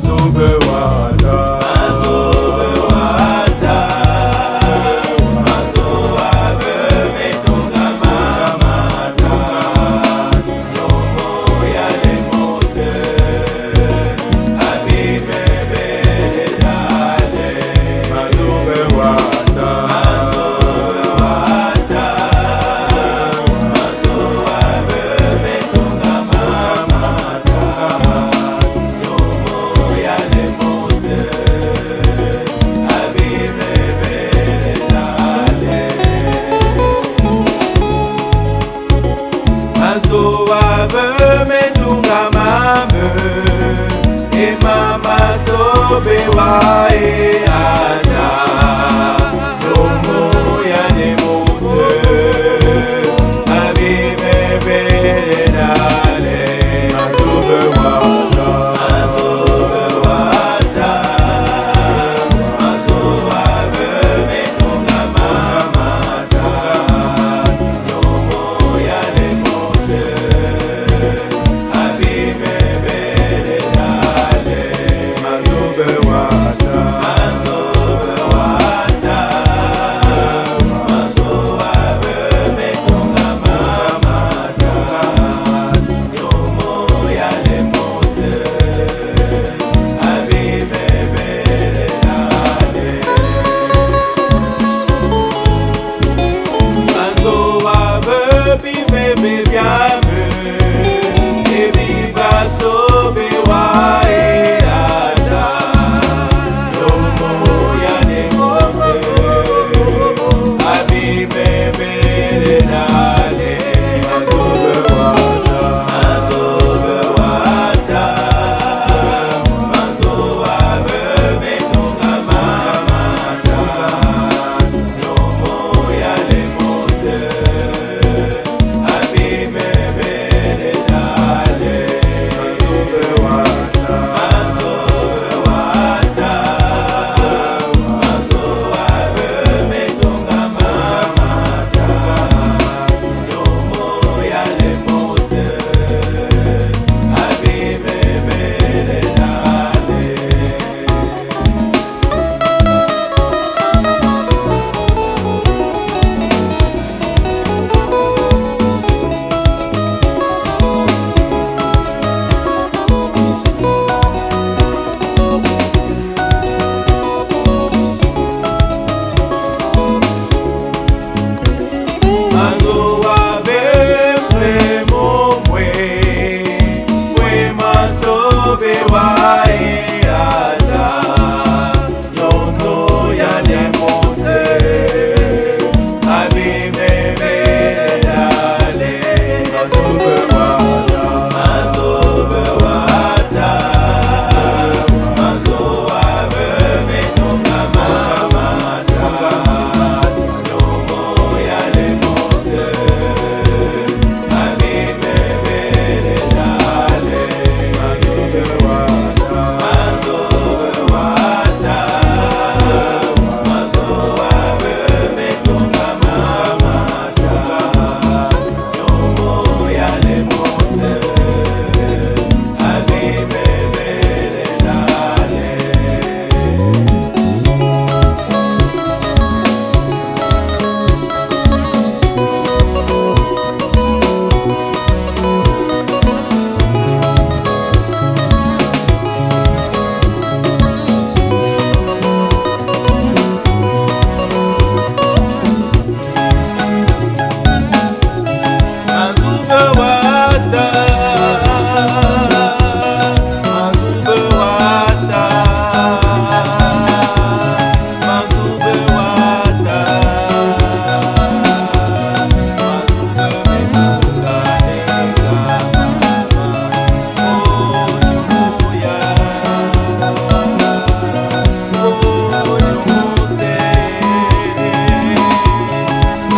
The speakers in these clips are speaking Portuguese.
sauve wae ada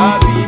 Había